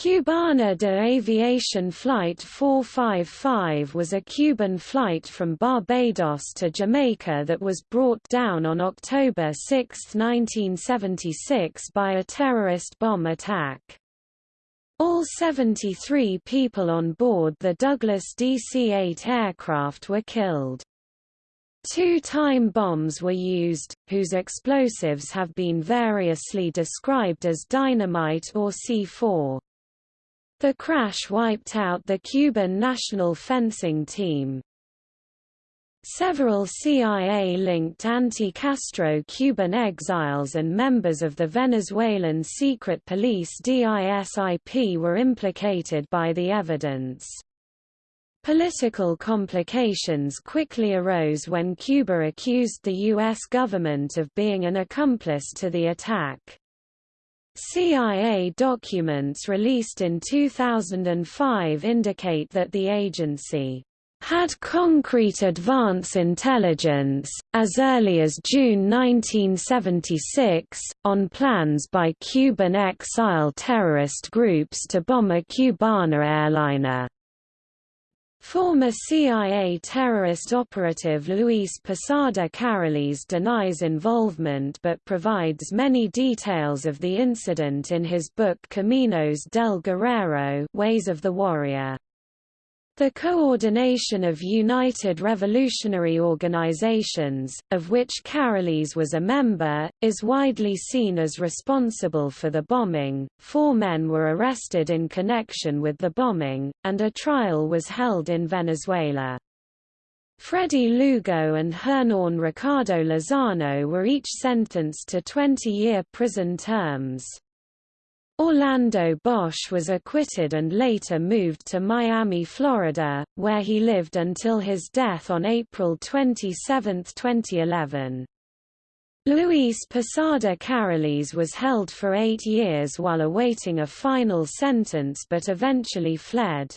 Cubana de Aviación Flight 455 was a Cuban flight from Barbados to Jamaica that was brought down on October 6, 1976 by a terrorist bomb attack. All 73 people on board the Douglas DC-8 aircraft were killed. Two time bombs were used, whose explosives have been variously described as dynamite or C4. The crash wiped out the Cuban national fencing team. Several CIA-linked anti-Castro Cuban exiles and members of the Venezuelan secret police DISIP were implicated by the evidence. Political complications quickly arose when Cuba accused the U.S. government of being an accomplice to the attack. CIA documents released in 2005 indicate that the agency had concrete advance intelligence, as early as June 1976, on plans by Cuban exile terrorist groups to bomb a Cubana airliner. Former CIA terrorist operative Luis Posada Carriles denies involvement but provides many details of the incident in his book Caminos del Guerrero Ways of the Warrior. The coordination of United Revolutionary Organizations, of which Carriles was a member, is widely seen as responsible for the bombing. Four men were arrested in connection with the bombing, and a trial was held in Venezuela. Freddy Lugo and Hernan Ricardo Lozano were each sentenced to 20-year prison terms. Orlando Bosch was acquitted and later moved to Miami, Florida, where he lived until his death on April 27, 2011. Luis Posada Carriles was held for eight years while awaiting a final sentence but eventually fled.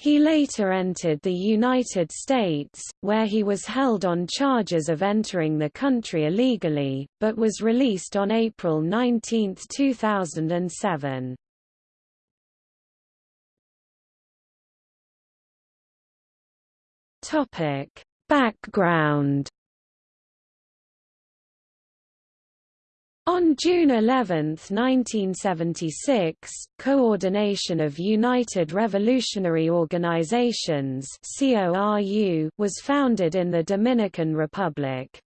He later entered the United States, where he was held on charges of entering the country illegally, but was released on April 19, 2007. Topic: Background On June 11, 1976, Coordination of United Revolutionary Organizations was founded in the Dominican Republic.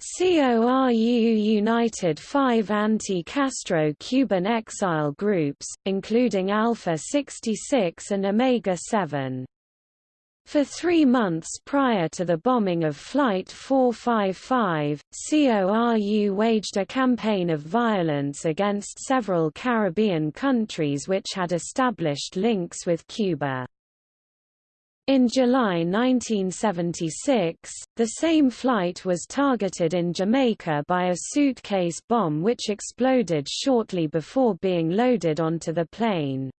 CORU united five anti-Castro Cuban exile groups, including Alpha 66 and Omega 7. For three months prior to the bombing of Flight 455, CORU waged a campaign of violence against several Caribbean countries which had established links with Cuba. In July 1976, the same flight was targeted in Jamaica by a suitcase bomb which exploded shortly before being loaded onto the plane.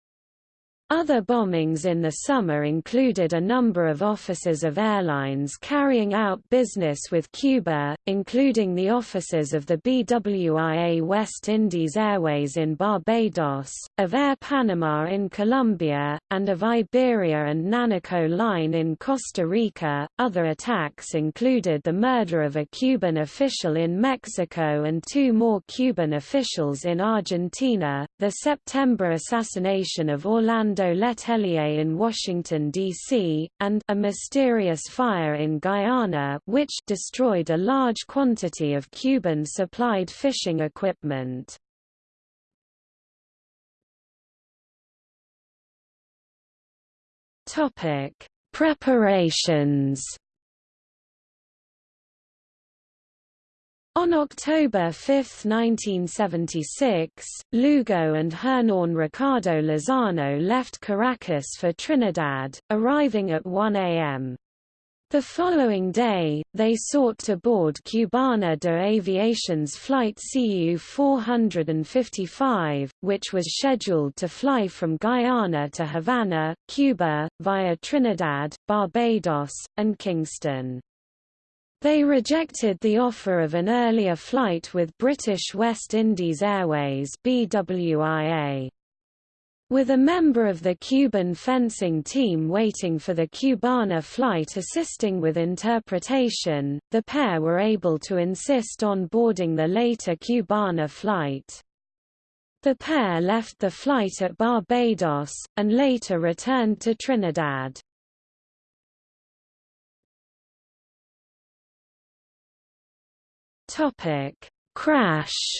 Other bombings in the summer included a number of offices of airlines carrying out business with Cuba, including the offices of the BWIA West Indies Airways in Barbados, of Air Panama in Colombia, and of Iberia and Nanaco Line in Costa Rica. Other attacks included the murder of a Cuban official in Mexico and two more Cuban officials in Argentina, the September assassination of Orlando Letelier in Washington, D.C., and a mysterious fire in Guyana which destroyed a large quantity of Cuban-supplied fishing equipment. Preparations On October 5, 1976, Lugo and Hernan Ricardo Lozano left Caracas for Trinidad, arriving at 1 a.m. The following day, they sought to board Cubana de Aviación's flight CU-455, which was scheduled to fly from Guyana to Havana, Cuba, via Trinidad, Barbados, and Kingston. They rejected the offer of an earlier flight with British West Indies Airways BWIA. With a member of the Cuban fencing team waiting for the Cubana flight assisting with interpretation, the pair were able to insist on boarding the later Cubana flight. The pair left the flight at Barbados, and later returned to Trinidad. Crash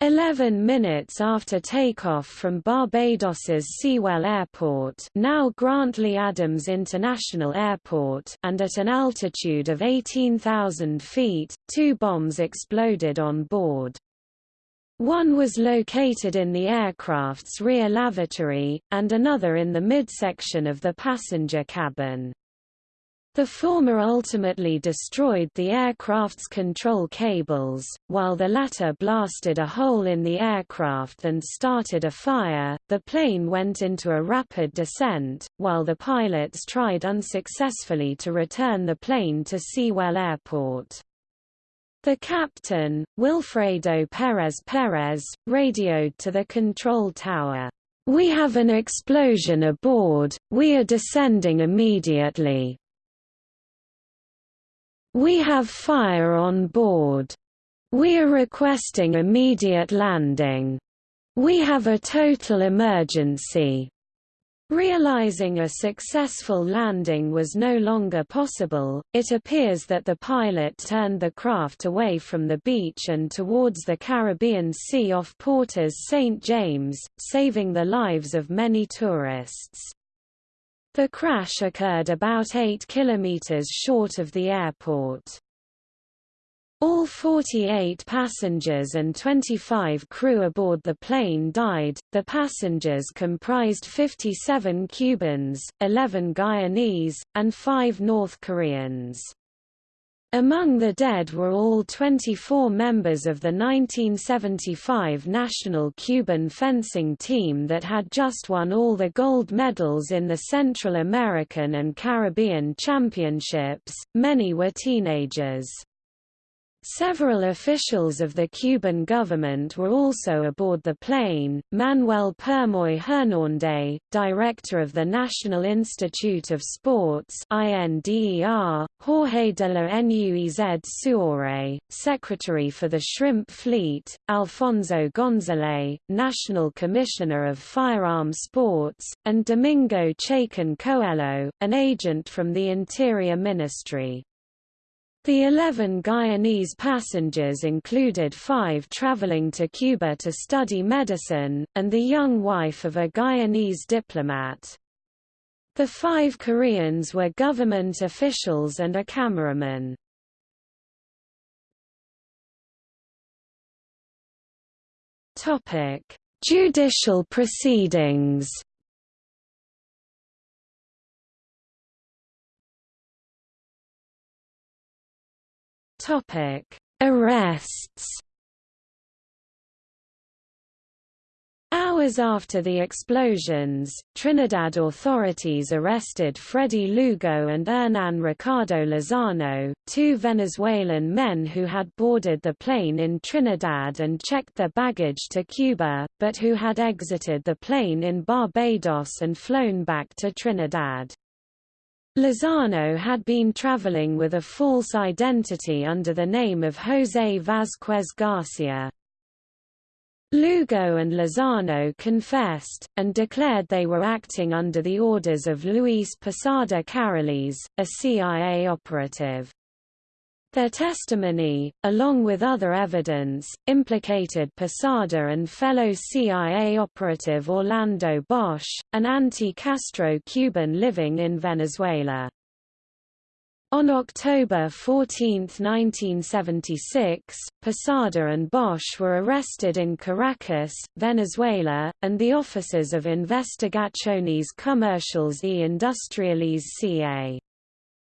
Eleven minutes after takeoff from Barbados's Seawell Airport now Grantley Adams International Airport and at an altitude of 18,000 feet, two bombs exploded on board. One was located in the aircraft's rear lavatory, and another in the midsection of the passenger cabin. The former ultimately destroyed the aircraft's control cables, while the latter blasted a hole in the aircraft and started a fire. The plane went into a rapid descent, while the pilots tried unsuccessfully to return the plane to Seawell Airport. The captain, Wilfredo Perez Perez, radioed to the control tower. We have an explosion aboard, we are descending immediately. We have fire on board. We are requesting immediate landing. We have a total emergency. Realizing a successful landing was no longer possible, it appears that the pilot turned the craft away from the beach and towards the Caribbean Sea off Porter's St. James, saving the lives of many tourists. The crash occurred about 8 kilometers short of the airport. All 48 passengers and 25 crew aboard the plane died. The passengers comprised 57 Cubans, 11 Guyanese, and 5 North Koreans. Among the dead were all 24 members of the 1975 national Cuban fencing team that had just won all the gold medals in the Central American and Caribbean Championships, many were teenagers. Several officials of the Cuban government were also aboard the plane, Manuel Permoy Hernández, director of the National Institute of Sports INDER, Jorge de la Nuez Suore, secretary for the Shrimp Fleet, Alfonso González, National Commissioner of Firearm Sports, and Domingo Chacon Coelho, an agent from the Interior Ministry. The 11 Guyanese passengers included five traveling to Cuba to study medicine, and the young wife of a Guyanese diplomat. The five Koreans were government officials and a cameraman. Judicial proceedings Topic: Arrests. Hours after the explosions, Trinidad authorities arrested Freddy Lugo and Hernan Ricardo Lozano, two Venezuelan men who had boarded the plane in Trinidad and checked their baggage to Cuba, but who had exited the plane in Barbados and flown back to Trinidad. Lozano had been traveling with a false identity under the name of José Vázquez Garcia. Lugo and Lozano confessed, and declared they were acting under the orders of Luis Posada Carriles, a CIA operative. Their testimony, along with other evidence, implicated Posada and fellow CIA operative Orlando Bosch, an anti-Castro Cuban living in Venezuela. On October 14, 1976, Posada and Bosch were arrested in Caracas, Venezuela, and the offices of Investigaciones Comerciales y Industriales CA.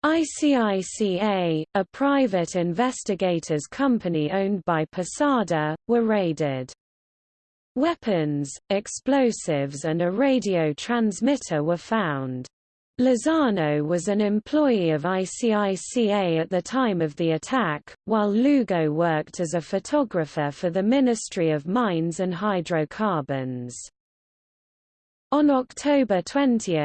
ICICA, a private investigators company owned by Posada, were raided. Weapons, explosives and a radio transmitter were found. Lozano was an employee of ICICA at the time of the attack, while Lugo worked as a photographer for the Ministry of Mines and Hydrocarbons. On October 20,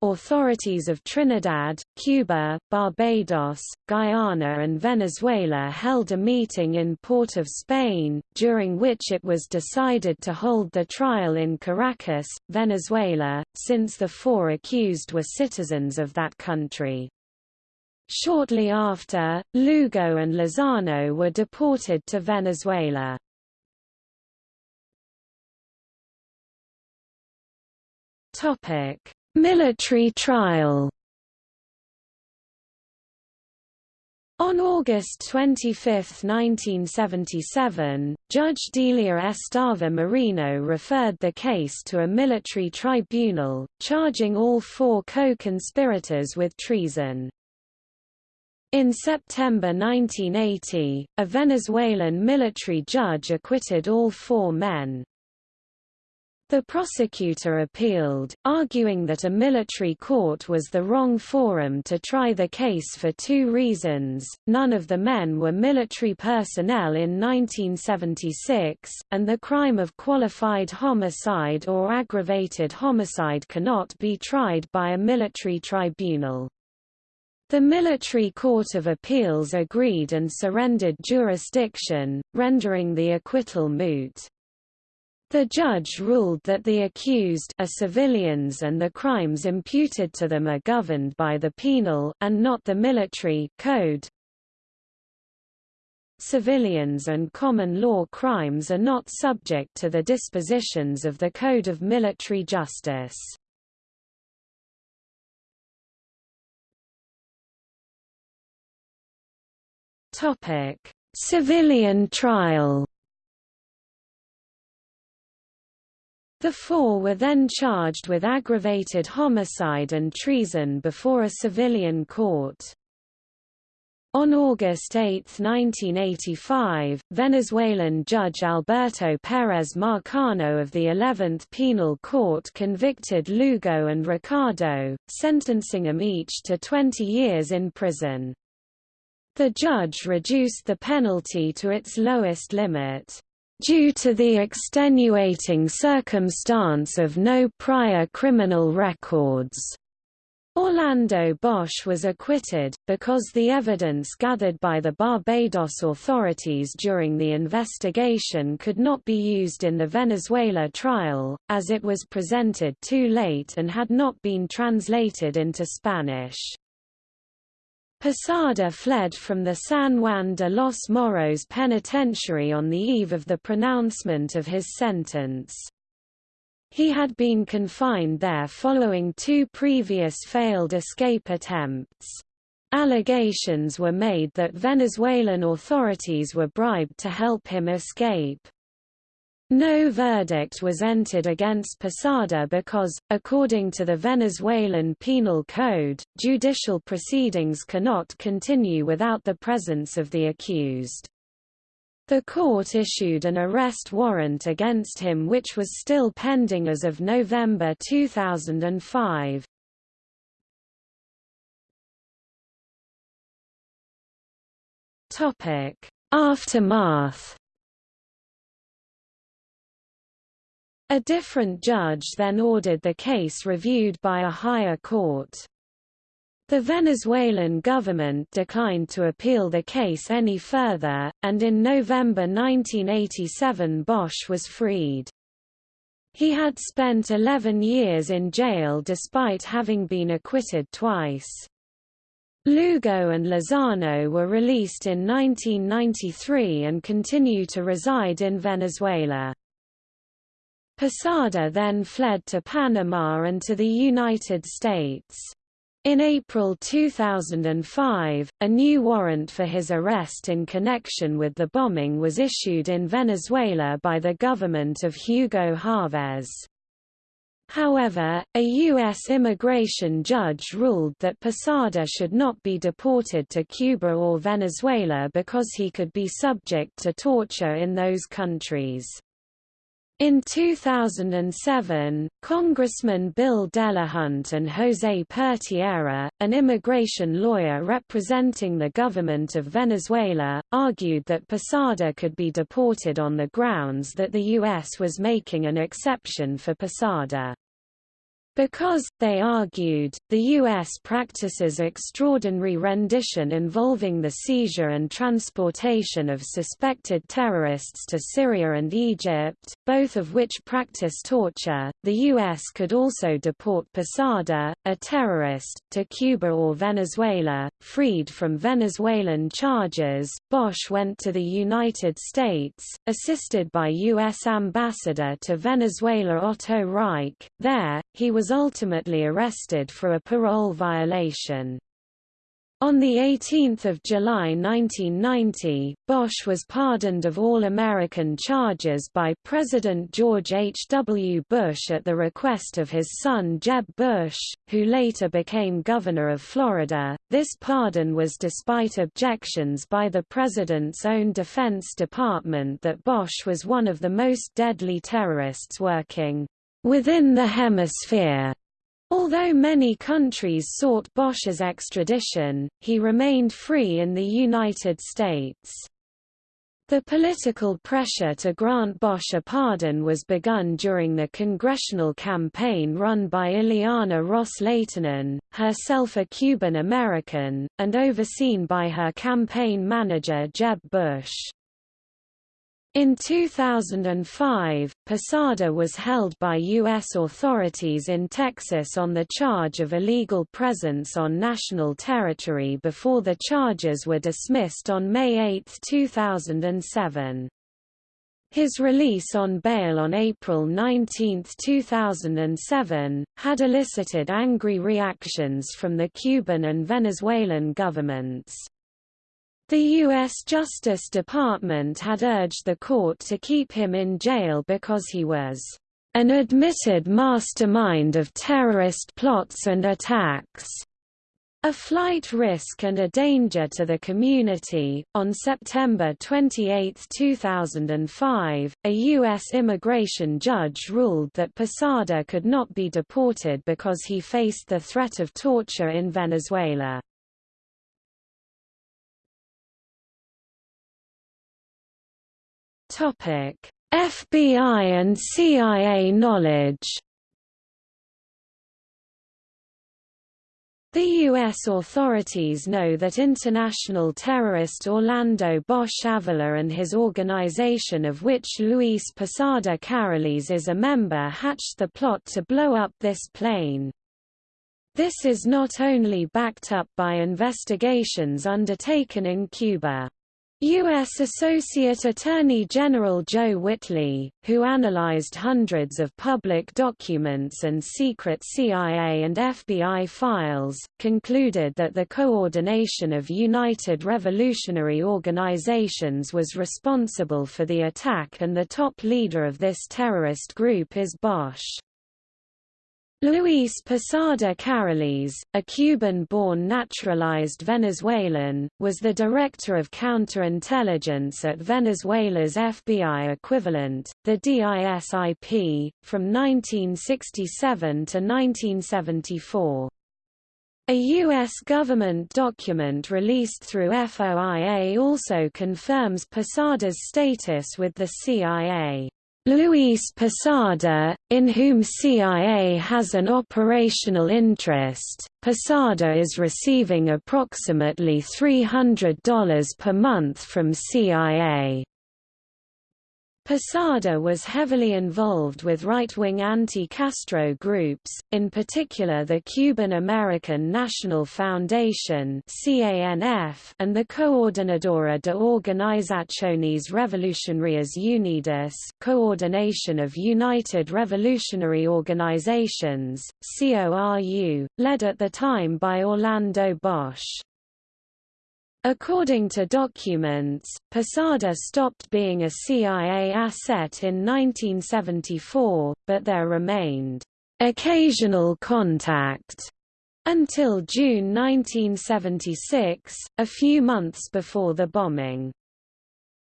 authorities of Trinidad, Cuba, Barbados, Guyana and Venezuela held a meeting in Port of Spain, during which it was decided to hold the trial in Caracas, Venezuela, since the four accused were citizens of that country. Shortly after, Lugo and Lozano were deported to Venezuela. Topic: Military trial. On August 25, 1977, Judge Delia Estava Merino referred the case to a military tribunal, charging all four co-conspirators with treason. In September 1980, a Venezuelan military judge acquitted all four men. The prosecutor appealed, arguing that a military court was the wrong forum to try the case for two reasons, none of the men were military personnel in 1976, and the crime of qualified homicide or aggravated homicide cannot be tried by a military tribunal. The Military Court of Appeals agreed and surrendered jurisdiction, rendering the acquittal moot. The judge ruled that the accused are civilians and the crimes imputed to them are governed by the penal and not the military code. Civilians and common law crimes are not subject to the dispositions of the Code of Military Justice. Topic: Civilian trial The four were then charged with aggravated homicide and treason before a civilian court. On August 8, 1985, Venezuelan Judge Alberto Pérez Marcano of the 11th Penal Court convicted Lugo and Ricardo, sentencing them each to 20 years in prison. The judge reduced the penalty to its lowest limit due to the extenuating circumstance of no prior criminal records. Orlando Bosch was acquitted, because the evidence gathered by the Barbados authorities during the investigation could not be used in the Venezuela trial, as it was presented too late and had not been translated into Spanish. Posada fled from the San Juan de los Morros penitentiary on the eve of the pronouncement of his sentence. He had been confined there following two previous failed escape attempts. Allegations were made that Venezuelan authorities were bribed to help him escape. No verdict was entered against Posada because, according to the Venezuelan Penal Code, judicial proceedings cannot continue without the presence of the accused. The court issued an arrest warrant against him which was still pending as of November 2005. Aftermath A different judge then ordered the case reviewed by a higher court. The Venezuelan government declined to appeal the case any further, and in November 1987 Bosch was freed. He had spent 11 years in jail despite having been acquitted twice. Lugo and Lozano were released in 1993 and continue to reside in Venezuela. Posada then fled to Panama and to the United States. In April 2005, a new warrant for his arrest in connection with the bombing was issued in Venezuela by the government of Hugo Chavez. However, a U.S. immigration judge ruled that Posada should not be deported to Cuba or Venezuela because he could be subject to torture in those countries. In 2007, Congressman Bill Delahunt and José Pertierra, an immigration lawyer representing the government of Venezuela, argued that Posada could be deported on the grounds that the U.S. was making an exception for Posada. Because, they argued, the U.S. practices extraordinary rendition involving the seizure and transportation of suspected terrorists to Syria and Egypt, both of which practice torture, the U.S. could also deport Posada, a terrorist, to Cuba or Venezuela. Freed from Venezuelan charges, Bosch went to the United States, assisted by U.S. Ambassador to Venezuela Otto Reich. There, he was ultimately arrested for a parole violation. On 18 July 1990, Bosch was pardoned of all American charges by President George H. W. Bush at the request of his son Jeb Bush, who later became governor of Florida. This pardon was despite objections by the president's own Defense Department that Bosch was one of the most deadly terrorists working within the hemisphere. Although many countries sought Bosch's extradition, he remained free in the United States. The political pressure to grant Bosch a pardon was begun during the congressional campaign run by Ileana Ros-Lehtinen, herself a Cuban American, and overseen by her campaign manager Jeb Bush. In 2005, Posada was held by U.S. authorities in Texas on the charge of illegal presence on national territory before the charges were dismissed on May 8, 2007. His release on bail on April 19, 2007, had elicited angry reactions from the Cuban and Venezuelan governments. The U.S. Justice Department had urged the court to keep him in jail because he was an admitted mastermind of terrorist plots and attacks, a flight risk and a danger to the community. On September 28, 2005, a U.S. immigration judge ruled that Posada could not be deported because he faced the threat of torture in Venezuela. Topic: FBI and CIA knowledge. The U.S. authorities know that international terrorist Orlando Bosch Avila and his organization of which Luis Posada Carriles is a member hatched the plot to blow up this plane. This is not only backed up by investigations undertaken in Cuba. U.S. Associate Attorney General Joe Whitley, who analyzed hundreds of public documents and secret CIA and FBI files, concluded that the coordination of United Revolutionary Organizations was responsible for the attack and the top leader of this terrorist group is Bosch. Luis Posada Carriles, a Cuban-born naturalized Venezuelan, was the director of counterintelligence at Venezuela's FBI equivalent, the DISIP, from 1967 to 1974. A U.S. government document released through FOIA also confirms Posada's status with the CIA. Luis Posada, in whom CIA has an operational interest, Posada is receiving approximately $300 per month from CIA. Posada was heavily involved with right-wing anti-Castro groups, in particular the Cuban-American National Foundation and the Coordinadora de Organizaciones Revolucionarias Unidas Coordination of United Revolutionary Organizations, CORU, led at the time by Orlando Bosch. According to documents, Posada stopped being a CIA asset in 1974, but there remained occasional contact until June 1976, a few months before the bombing.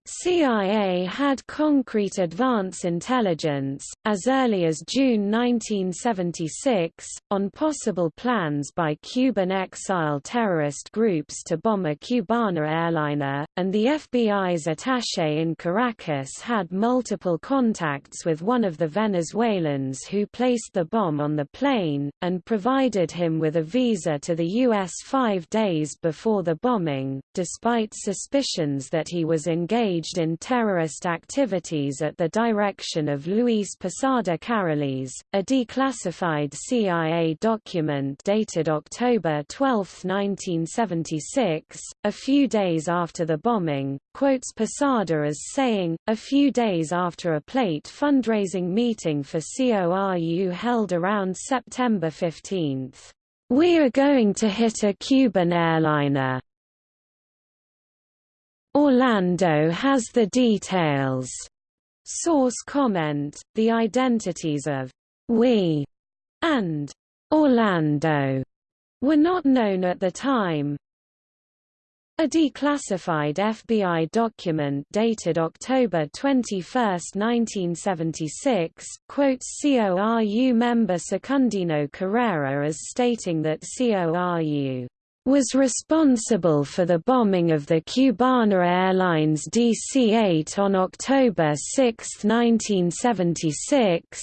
CIA had concrete advance intelligence, as early as June 1976, on possible plans by Cuban exile terrorist groups to bomb a Cubana airliner, and the FBI's attaché in Caracas had multiple contacts with one of the Venezuelans who placed the bomb on the plane, and provided him with a visa to the U.S. five days before the bombing, despite suspicions that he was engaged engaged in terrorist activities at the direction of Luis Posada Carriles, a declassified CIA document dated October 12, 1976, a few days after the bombing, quotes Posada as saying, a few days after a plate fundraising meeting for CORU held around September 15. We are going to hit a Cuban airliner. Orlando has the details. Source comment, the identities of we and Orlando were not known at the time. A declassified FBI document dated October 21, 1976, quotes CORU member Secundino Carrera as stating that CORU was responsible for the bombing of the Cubana Airlines DC-8 on October 6, 1976.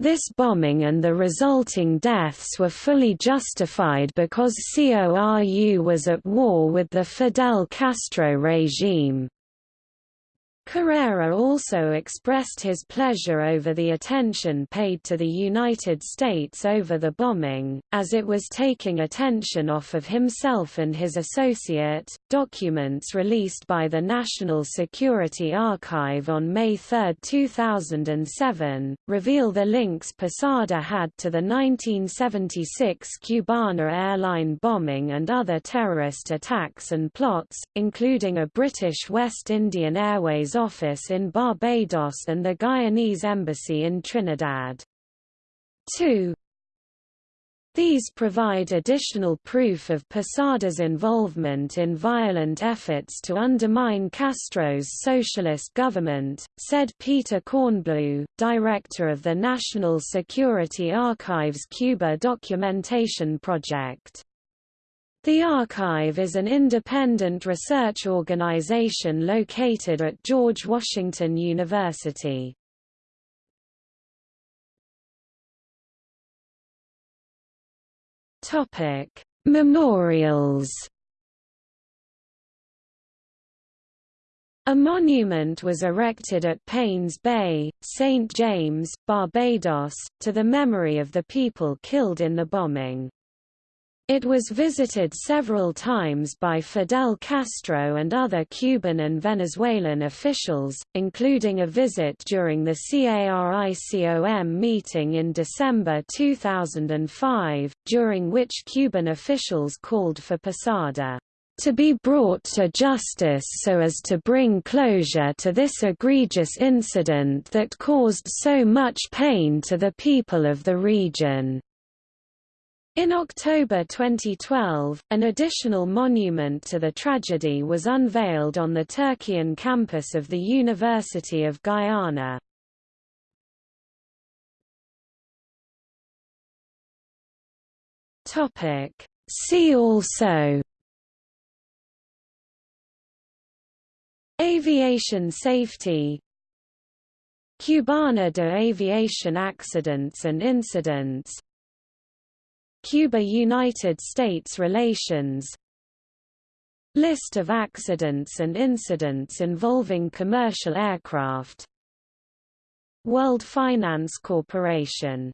This bombing and the resulting deaths were fully justified because CORU was at war with the Fidel Castro regime. Carrera also expressed his pleasure over the attention paid to the United States over the bombing, as it was taking attention off of himself and his associate. Documents released by the National Security Archive on May 3, 2007, reveal the links Posada had to the 1976 Cubana airline bombing and other terrorist attacks and plots, including a British West Indian Airways office in Barbados and the Guyanese embassy in Trinidad. 2. These provide additional proof of Posada's involvement in violent efforts to undermine Castro's socialist government, said Peter Kornbluh, director of the National Security Archives Cuba Documentation Project. The Archive is an independent research organization located at George Washington University. Topic: Memorials. A monument was erected at Paynes Bay, St. James, Barbados, to the memory of the people killed in the bombing. It was visited several times by Fidel Castro and other Cuban and Venezuelan officials, including a visit during the CARICOM meeting in December 2005, during which Cuban officials called for Posada to be brought to justice so as to bring closure to this egregious incident that caused so much pain to the people of the region. In October 2012, an additional monument to the tragedy was unveiled on the Turkeyen campus of the University of Guyana. See also Aviation safety Cubana de aviation accidents and incidents Cuba–United States relations. List of accidents and incidents involving commercial aircraft. World Finance Corporation